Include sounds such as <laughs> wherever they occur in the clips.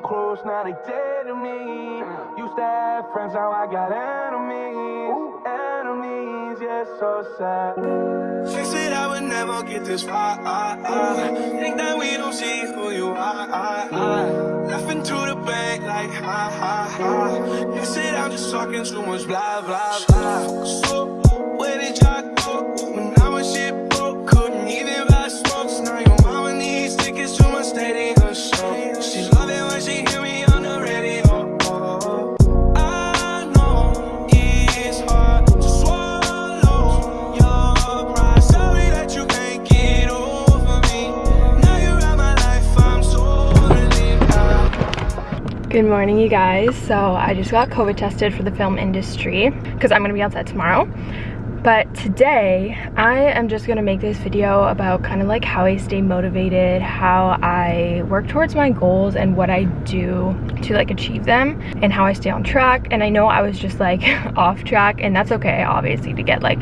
close, now they dead to me. Used to have friends, now I got enemies. Enemies, yeah, so sad. She said I would never get this far. Think that we don't see who you are. Laughing to the bank like ha ha ha. You said I'm just talking too much blah blah blah. Good morning, you guys. So I just got COVID tested for the film industry because I'm gonna be outside tomorrow. But today, I am just gonna make this video about kind of like how I stay motivated, how I work towards my goals and what I do to like achieve them and how I stay on track. And I know I was just like <laughs> off track and that's okay, obviously, to get like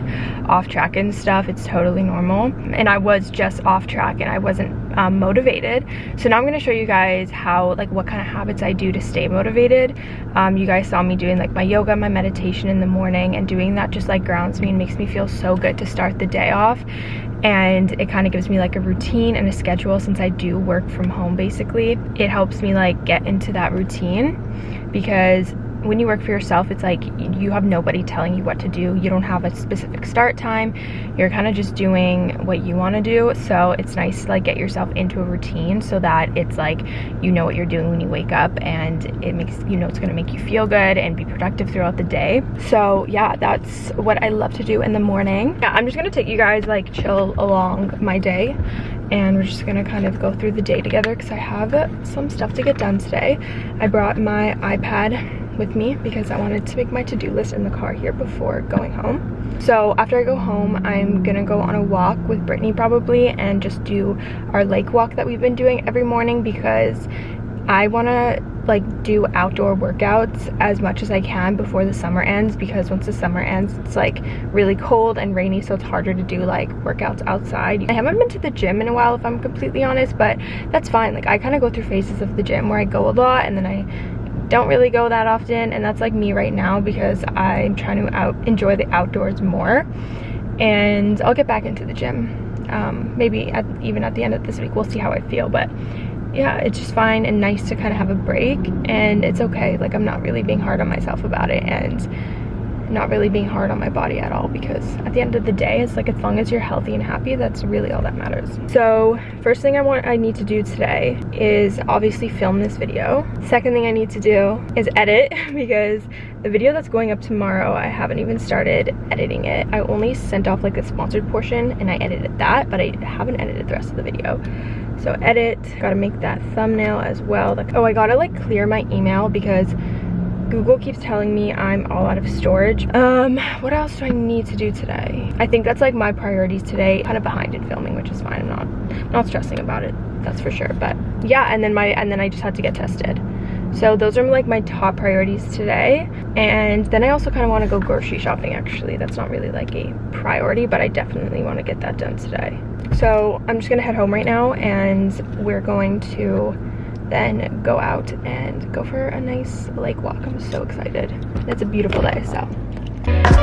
off track and stuff. It's totally normal. And I was just off track and I wasn't um, motivated. So now I'm gonna show you guys how, like what kind of habits I do to stay motivated. Um, you guys saw me doing like my yoga, my meditation in the morning and doing that just like grounds me and makes me feel so good to start the day off and it kind of gives me like a routine and a schedule since I do work from home basically it helps me like get into that routine because when you work for yourself it's like you have nobody telling you what to do. You don't have a specific start time. You're kind of just doing what you want to do. So it's nice to like get yourself into a routine so that it's like you know what you're doing when you wake up and it makes you know it's going to make you feel good and be productive throughout the day. So yeah that's what i love to do in the morning. Yeah i'm just going to take you guys like chill along my day and we're just gonna kind of go through the day together because I have some stuff to get done today. I brought my iPad with me because I wanted to make my to-do list in the car here before going home. So after I go home, I'm gonna go on a walk with Brittany probably and just do our lake walk that we've been doing every morning because I wanna like do outdoor workouts as much as I can before the summer ends because once the summer ends it's like really cold and rainy so it's harder to do like workouts outside. I haven't been to the gym in a while if I'm completely honest but that's fine like I kind of go through phases of the gym where I go a lot and then I don't really go that often and that's like me right now because I'm trying to out enjoy the outdoors more and I'll get back into the gym um, maybe at, even at the end of this week we'll see how I feel but yeah, it's just fine and nice to kind of have a break and it's okay. Like I'm not really being hard on myself about it and not really being hard on my body at all because at the end of the day, it's like as long as you're healthy and happy, that's really all that matters. So first thing I want I need to do today is obviously film this video. Second thing I need to do is edit <laughs> because the video that's going up tomorrow, I haven't even started editing it. I only sent off like the sponsored portion and I edited that, but I haven't edited the rest of the video. So edit, gotta make that thumbnail as well. Like, oh, I gotta like clear my email because Google keeps telling me I'm all out of storage. Um, what else do I need to do today? I think that's like my priorities today. Kind of behind in filming, which is fine. I'm not, not stressing about it, that's for sure. But yeah, and then my, and then I just had to get tested. So those are like my top priorities today. And then I also kind of want to go grocery shopping actually. That's not really like a priority, but I definitely want to get that done today. So I'm just gonna head home right now and we're going to then go out and go for a nice lake walk. I'm so excited. It's a beautiful day, so.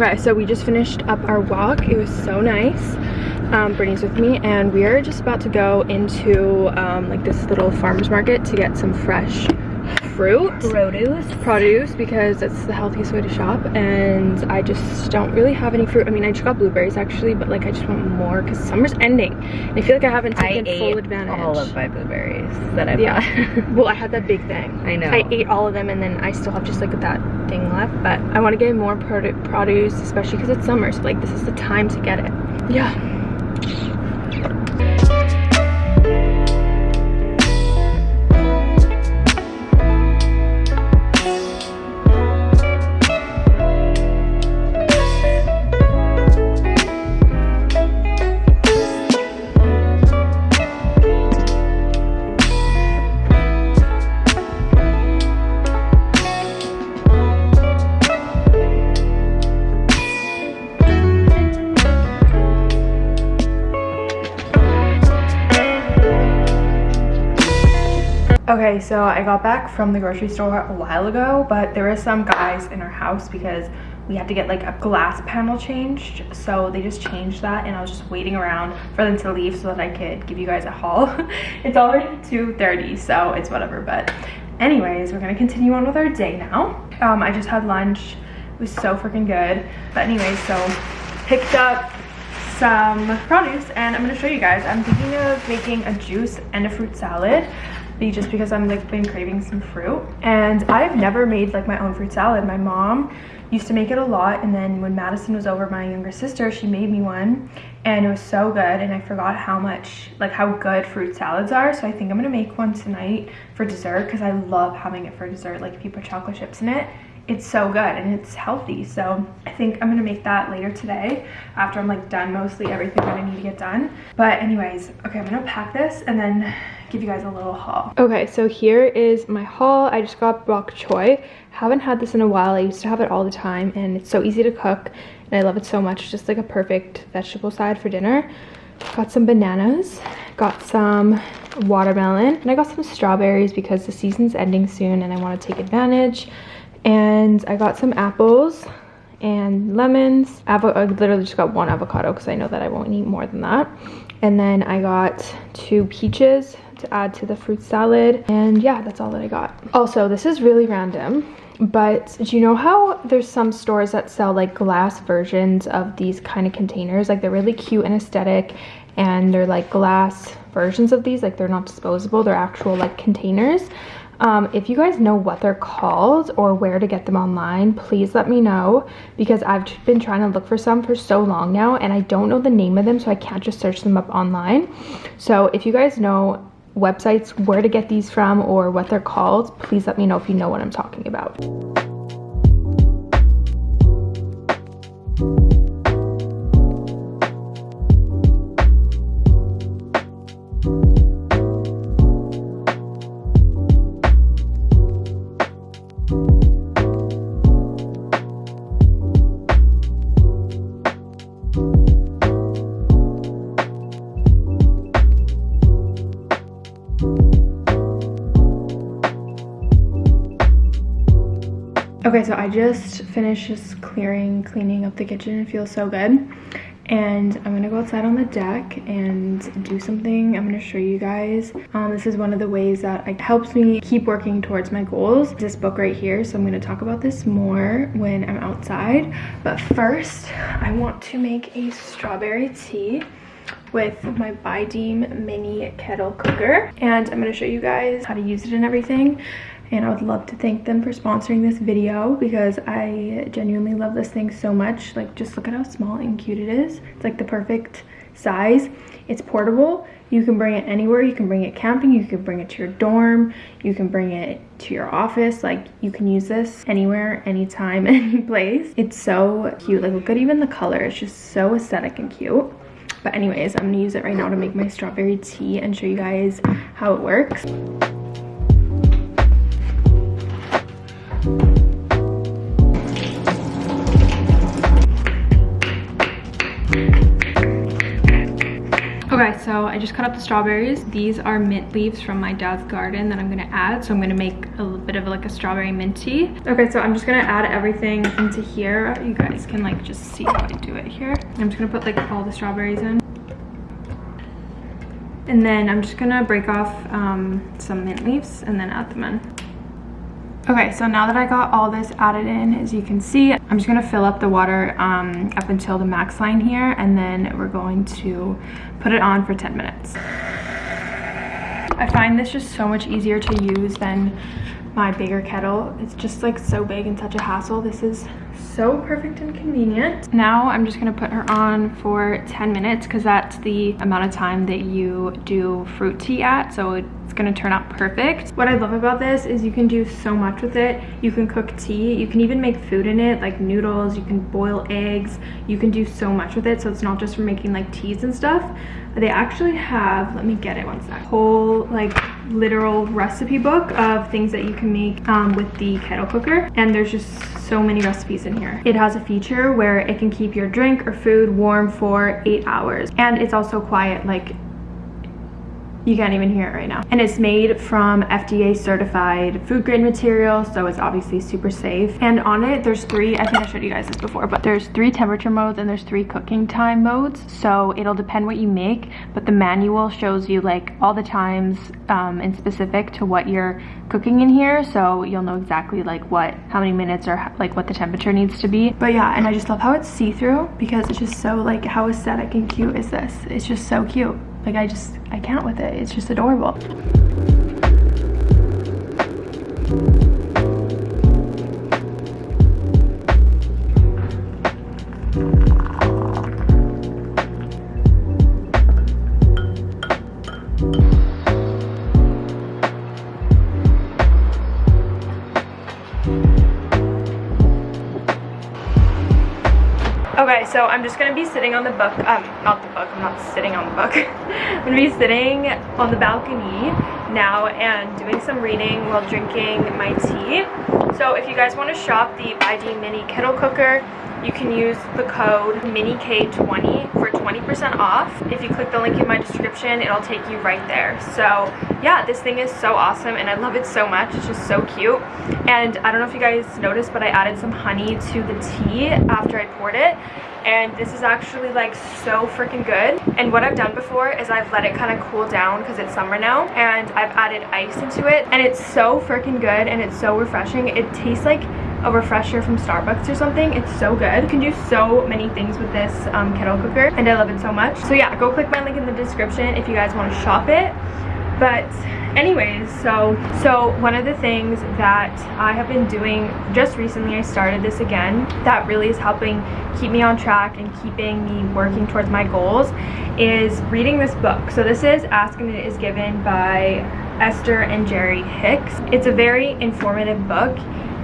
Okay, so we just finished up our walk. It was so nice. Um, Brittany's with me and we are just about to go into um, like this little farmer's market to get some fresh fruit. Produce. Produce because it's the healthiest way to shop and I just don't really have any fruit. I mean, I just got blueberries actually, but like I just want more because summer's ending. And I feel like I haven't taken I full advantage. all of my blueberries that I yeah. bought. <laughs> well, I had that big thing. I know. I ate all of them and then I still have just like that thing left. But I want to get more produ produce, especially because it's summer. So like this is the time to get it. Yeah. Okay, so I got back from the grocery store a while ago, but there were some guys in our house because we had to get like a glass panel changed. So they just changed that and I was just waiting around for them to leave so that I could give you guys a haul. <laughs> it's already 2.30, so it's whatever. But anyways, we're gonna continue on with our day now. Um, I just had lunch. It was so freaking good. But anyways, so picked up some produce and I'm gonna show you guys. I'm thinking of making a juice and a fruit salad just because I'm like been craving some fruit. And I've never made like my own fruit salad. My mom used to make it a lot and then when Madison was over, my younger sister, she made me one and it was so good and I forgot how much, like how good fruit salads are. So I think I'm gonna make one tonight for dessert because I love having it for dessert. Like if you put chocolate chips in it, it's so good and it's healthy so i think i'm gonna make that later today after i'm like done mostly everything that i need to get done but anyways okay i'm gonna pack this and then give you guys a little haul. Okay so here is my haul. I just got bok choy. Haven't had this in a while. I used to have it all the time and it's so easy to cook and i love it so much. Just like a perfect vegetable side for dinner. Got some bananas got some watermelon and i got some strawberries because the season's ending soon and i want to take advantage. And I got some apples and lemons. Avo I literally just got one avocado because I know that I won't eat more than that. And then I got two peaches to add to the fruit salad. And yeah, that's all that I got. Also, this is really random, but do you know how there's some stores that sell like glass versions of these kind of containers? Like they're really cute and aesthetic and they're like glass versions of these. Like they're not disposable, they're actual like containers. Um, if you guys know what they're called or where to get them online, please let me know because I've been trying to look for some for so long now and I don't know the name of them so I can't just search them up online. So if you guys know websites where to get these from or what they're called, please let me know if you know what I'm talking about. Okay, so I just finished just clearing, cleaning up the kitchen. It feels so good. And I'm gonna go outside on the deck and do something I'm gonna show you guys. Um, this is one of the ways that it helps me keep working towards my goals. This book right here, so I'm gonna talk about this more when I'm outside. But first, I want to make a strawberry tea with my Buydeem mini kettle cooker and I'm going to show you guys how to use it and everything and I would love to thank them for sponsoring this video because I genuinely love this thing so much. Like, just look at how small and cute it is. It's like the perfect size. It's portable. You can bring it anywhere. You can bring it camping. You can bring it to your dorm. You can bring it to your office. Like, you can use this anywhere, anytime, <laughs> any place. It's so cute. Like, look at even the color. It's just so aesthetic and cute. But anyways, I'm gonna use it right now to make my strawberry tea and show you guys how it works. Okay, so I just cut up the strawberries. These are mint leaves from my dad's garden that I'm gonna add. So I'm gonna make a little bit of like a strawberry mint tea. Okay, so I'm just gonna add everything into here. You guys can like just see how I do it here. I'm just gonna put like all the strawberries in. And then I'm just gonna break off um, some mint leaves and then add them in. Okay, so now that I got all this added in, as you can see, I'm just gonna fill up the water um, up until the max line here, and then we're going to put it on for 10 minutes. I find this just so much easier to use than my bigger kettle. It's just like so big and such a hassle. This is so perfect and convenient. Now I'm just gonna put her on for 10 minutes because that's the amount of time that you do fruit tea at. So it's gonna turn out perfect. What I love about this is you can do so much with it. You can cook tea, you can even make food in it, like noodles, you can boil eggs, you can do so much with it. So it's not just for making like teas and stuff. They actually have, let me get it one sec, whole like literal recipe book of things that you can make um, with the kettle cooker. And there's just so many recipes in here. It has a feature where it can keep your drink or food warm for eight hours. And it's also quiet, like You can't even hear it right now. And it's made from FDA certified food grade material, so it's obviously super safe. And on it, there's three, I think I showed you guys this before, but there's three temperature modes and there's three cooking time modes. So it'll depend what you make, but the manual shows you like all the times um, and specific to what you're cooking in here. So you'll know exactly like what, how many minutes or like what the temperature needs to be. But yeah, and I just love how it's see-through because it's just so like how aesthetic and cute is this? It's just so cute. Like I just, I can't with it. It's just adorable. Just gonna be sitting on the book, um, not the book, I'm not sitting on the book. <laughs> I'm gonna be sitting on the balcony now and doing some reading while drinking my tea. So if you guys wanna shop the ID Mini Kettle Cooker, you can use the code MINIK20 for 20% off. If you click the link in my description, it'll take you right there. So yeah, this thing is so awesome and I love it so much. It's just so cute. And I don't know if you guys noticed, but I added some honey to the tea after I poured it. And this is actually like so freaking good. And what I've done before is I've let it kind of cool down because it's summer now. And I've added ice into it. And it's so freaking good and it's so refreshing. It tastes like a refresher from Starbucks or something. It's so good. You can do so many things with this um, kettle cooker and I love it so much. So yeah, go click my link in the description if you guys want to shop it. But anyways, so so one of the things that I have been doing just recently, I started this again, that really is helping keep me on track and keeping me working towards my goals is reading this book. So this is Ask and It Is Given by Esther and Jerry Hicks. It's a very informative book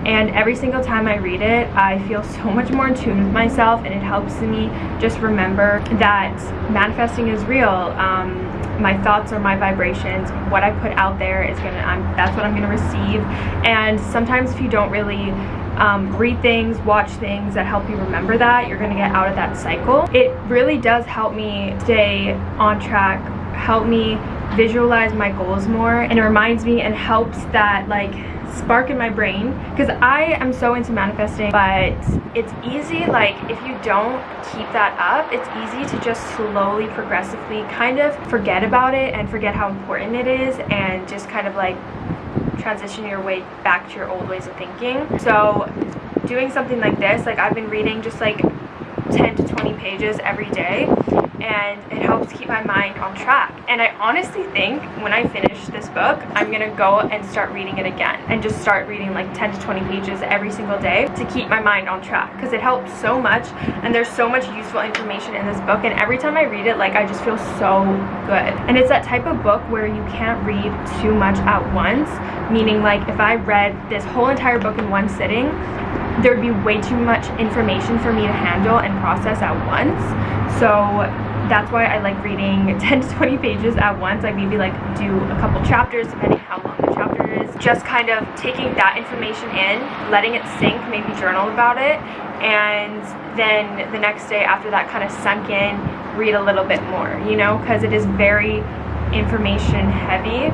and every single time I read it I feel so <laughs> much more in tune with myself and it helps me just remember that manifesting is real um, my thoughts or my vibrations what I put out there is gonna I'm, that's what I'm gonna receive and sometimes if you don't really um, read things, watch things that help you remember that, you're gonna get out of that cycle. It really does help me stay on track, help me visualize my goals more, and it reminds me and helps that like spark in my brain. Because I am so into manifesting but it's easy like if you don't keep that up it's easy to just slowly progressively kind of forget about it and forget how important it is and just kind of like transition your way back to your old ways of thinking. So doing something like this like I've been reading just like 10 to 20 pages every day and it helps keep my mind on track. And I honestly think when I finish this book I'm gonna go and start reading it again and just start reading like 10 to 20 pages every single day to keep my mind on track because it helps so much and there's so much useful information in this book. And every time I read it like I just feel so good. And it's that type of book where you can't read too much at once meaning like if I read this whole entire book in one sitting there would be way too much information for me to handle and process at once. So that's why I like reading <laughs> 10 to 20 pages at once. I maybe like do a couple chapters depending how long the chapter is. Just kind of taking that information in, letting it sink, maybe journal about it, and then the next day after that kind of sunk in, read a little bit more, you know, because it is very information heavy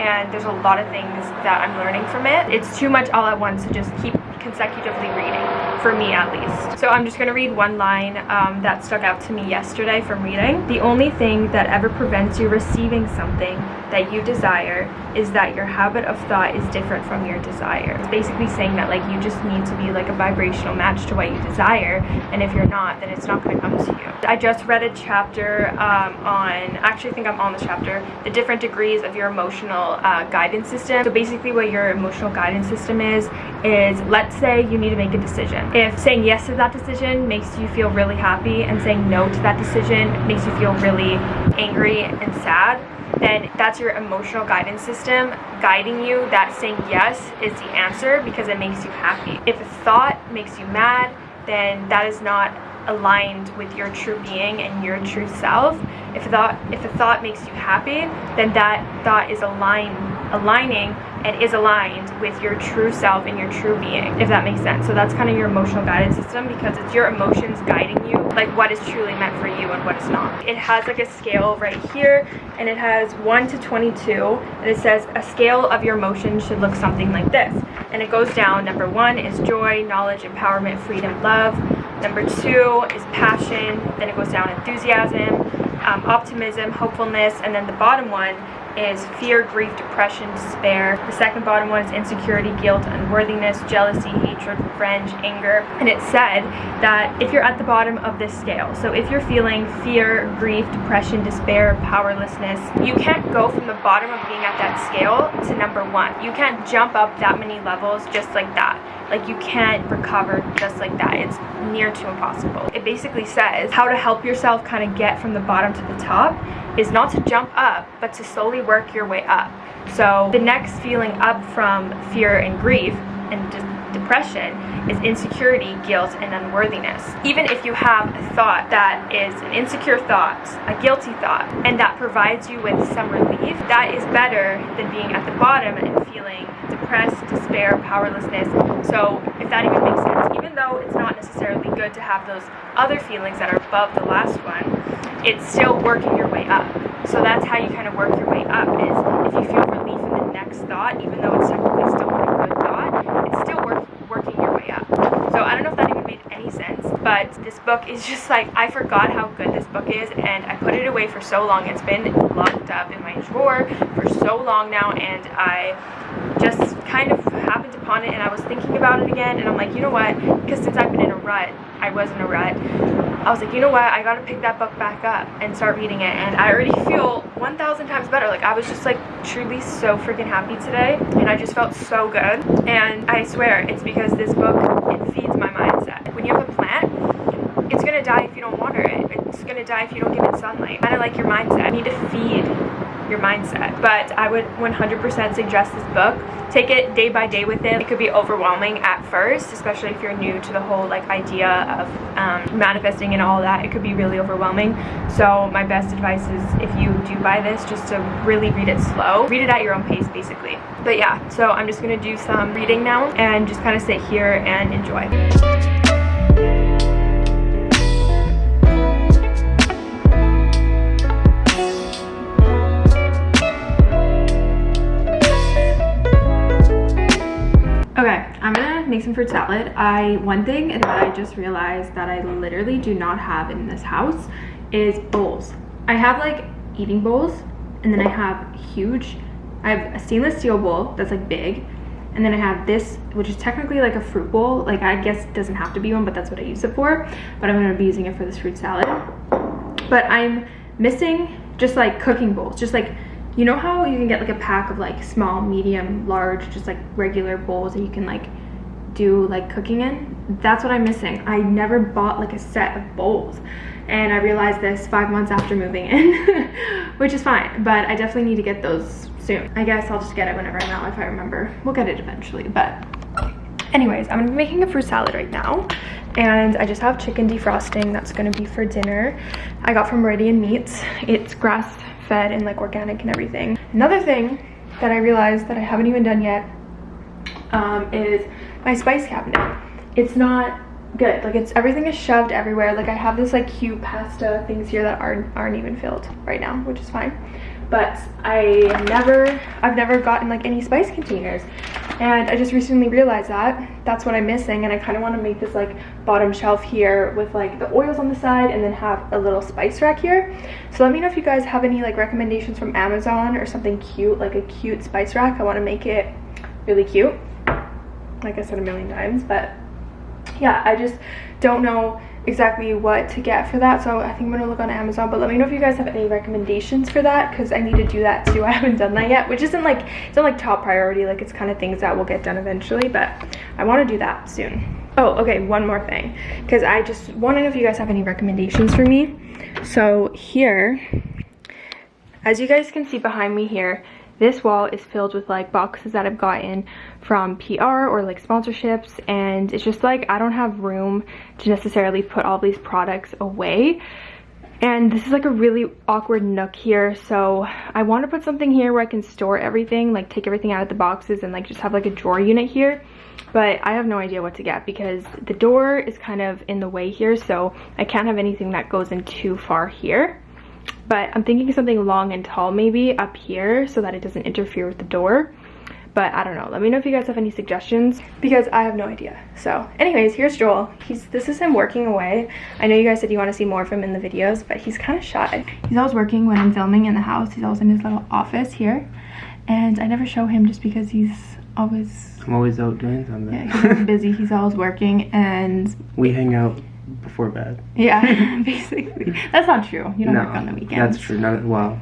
and there's a lot of things that I'm learning from it. It's too much all at once to just keep consecutively reading, for me at least. So I'm just gonna read one line um, that stuck out to me yesterday from reading. The only thing that ever prevents you receiving something that you desire is that your habit of thought is different from your desire. It's basically saying that like you just need to be like a vibrational match to what you desire and if you're not then it's not going to come to you. I just read a chapter um, on, actually I think I'm on the chapter, the different degrees of your emotional uh, guidance system. So basically what your emotional guidance system is, is let's say you need to make a decision. If saying yes to that decision makes you feel really happy and saying no to that decision makes you feel really angry and sad, then that's your emotional guidance system guiding you that saying yes is the answer because it makes you happy. If a thought makes you mad, then that is not aligned with your true being and your true self. If a thought if a thought makes you happy, then that thought is align aligning and is aligned with your true self and your true being, if that makes sense. So that's kind of your emotional guidance system because it's your emotions guiding you, like what is truly meant for you and what is not. It has like a scale right here and it has 1 to 22 and it says a scale of your emotions should look something like this. And it goes down, number one is joy, knowledge, empowerment, freedom, love. Number two is passion, then it goes down enthusiasm, um, optimism, hopefulness, and then the bottom one is fear, grief, depression, despair. The second bottom one is insecurity, guilt, unworthiness, jealousy, hatred, revenge, anger. And it said that if you're at the bottom of this scale, so if you're feeling fear, grief, depression, despair, powerlessness, you can't go from the bottom of being at that scale to number one. You can't jump up that many levels just like that. Like you can't recover just like that. It's near to impossible. It basically says how to help yourself kind of get from the bottom to the top is not to jump up, but to slowly work your way up. So the next feeling up from fear and grief and depression is insecurity, guilt, and unworthiness. Even if you have a thought that is an insecure thought, a guilty thought, and that provides you with some relief, that is better than being at the bottom and feeling depressed, despair, powerlessness. So if that even makes sense, even though it's not necessarily good to have those other feelings that are above the last one, it's still working your way up. So that's how you kind of work your way up is if you feel relief in the next thought, even though it's technically still not a good thought, it's still work, working your way up. So I don't know if that even made any sense, but this book is just like, I forgot how good this book is and I put it away for so long. It's been locked up in my drawer for so long now and I just kind of happened upon it and I was thinking about it again and I'm like, you know what, because since I've been in a rut, I was in a rut, I was like, you know what, I gotta pick that book back up and start reading it and I already <laughs> feel 1,000 times better. Like I was just like truly so freaking happy today and I just felt so good and I swear it's because this book, it feeds my mindset. When you have a plant, it's gonna die if you don't water it. It's gonna die if you don't give it sunlight. Kind of like your mindset. You need to feed your mindset. But I would 100% suggest this book. Take it day by day with it. It could be overwhelming at first, especially if you're new to the whole like idea of um, manifesting and all that. It could be really overwhelming. So my best advice is if you do buy this, just to really read it slow. Read it at your own pace, basically. But yeah, so I'm just gonna do some reading now and just kind of sit here and enjoy. Make some fruit salad. I One thing that I just realized that I literally do not have in this house is bowls. I have like eating bowls and then I have huge, I have a stainless steel bowl that's like big and then I have this, which is technically like a fruit bowl. Like I guess it doesn't have to be one, but that's what I use it for. But I'm gonna be using it for this fruit salad. But I'm missing just like cooking bowls, just like you know how you can get like a pack of like small medium large just like regular bowls that you can like do like cooking in? That's what i'm missing. I never bought like a set of bowls. And i realized this five months after moving in <laughs> which is fine but i definitely need to get those soon. I guess i'll just get it whenever i'm out if i remember. We'll get it eventually but anyways i'm gonna be making a fruit salad right now and i just have chicken defrosting that's gonna be for dinner. I got from meridian meats. It's grass fed and like organic and everything another thing that i realized that i haven't even done yet um, is my spice cabinet. It's not good. Like it's everything is shoved everywhere. Like I have this like cute pasta things here that aren't aren't even filled right now, which is fine. But I never I've never gotten like any spice containers. And I just recently realized that that's what I'm missing and I kind of want to make this like bottom shelf here with like the oils on the side and then have a little spice rack here. So let me know if you guys have any like recommendations from Amazon or something cute, like a cute spice rack. I want to make it really cute like I said a million times but yeah I just don't know exactly what to get for that. So I think I'm gonna look on Amazon but let me know if you guys have any recommendations for that because I need to do that too. <laughs> I haven't done that yet which isn't like it's not like top priority like it's kind of things that will get done eventually but I want to do that soon. Oh okay one more thing because I just want to know if you guys have any recommendations for me. So here as you guys can see behind me here this wall is filled with like boxes that I've gotten from PR or like sponsorships and it's just like I don't have room to necessarily put all these products away And this is like a really awkward nook here. So I want to put something here where I can store everything, like take everything out of the boxes and like just have like a drawer unit here. But I have no idea what to get because the door is kind of in the way here. So I can't have anything that goes in too far here. But I'm thinking something long and tall maybe up here so that it doesn't interfere with the door but I don't know. Let me know if you guys have any suggestions because I have no idea. So anyways, here's Joel. He's This is him working away. I know you guys said you want to see more of him in the videos, but he's kind of shy. He's always working when I'm filming in the house. He's always in his little office here. And I never show him just because he's always... I'm always out doing something. Yeah, he's busy. <laughs> He's always working and... We hang out before bed. Yeah, <laughs> <laughs> basically. That's not true. You don't no, work on the weekends. That's true. Not, well,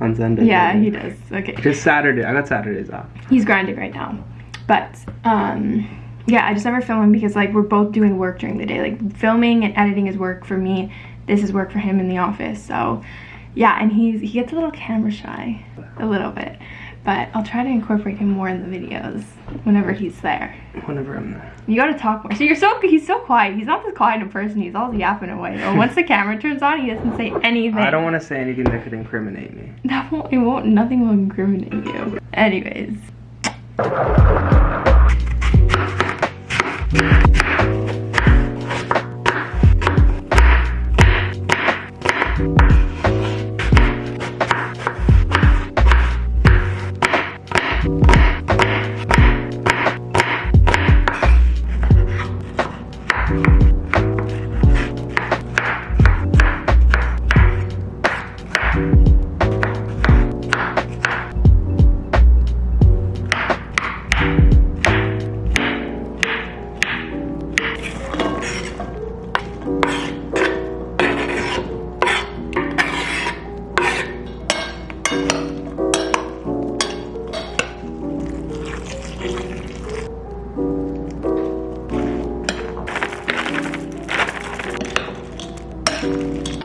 on Sunday. Yeah, he does. Okay. Just Saturday. I got Saturdays off. He's grinding right now. But um yeah, I just never film him because like we're both doing work during the day. Like filming and editing is work for me. This is work for him in the office. So yeah, and he's he gets a little camera shy. A little bit but I'll try to incorporate him more in the videos whenever he's there. Whenever I'm there. You gotta talk more. So you're so he's so quiet. He's not this quiet in person. He's all yapping away. But once the camera turns on, he doesn't say anything. I don't want to say anything that could incriminate me. <laughs> That won't. It won't. Nothing will incriminate you. Anyways.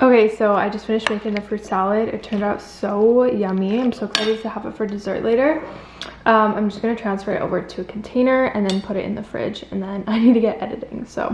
Okay, so I just finished making the fruit salad. It turned out so yummy. I'm so excited to have it for dessert later. Um, I'm just gonna transfer it over to a container and then put it in the fridge and then <laughs> I need to get editing, so.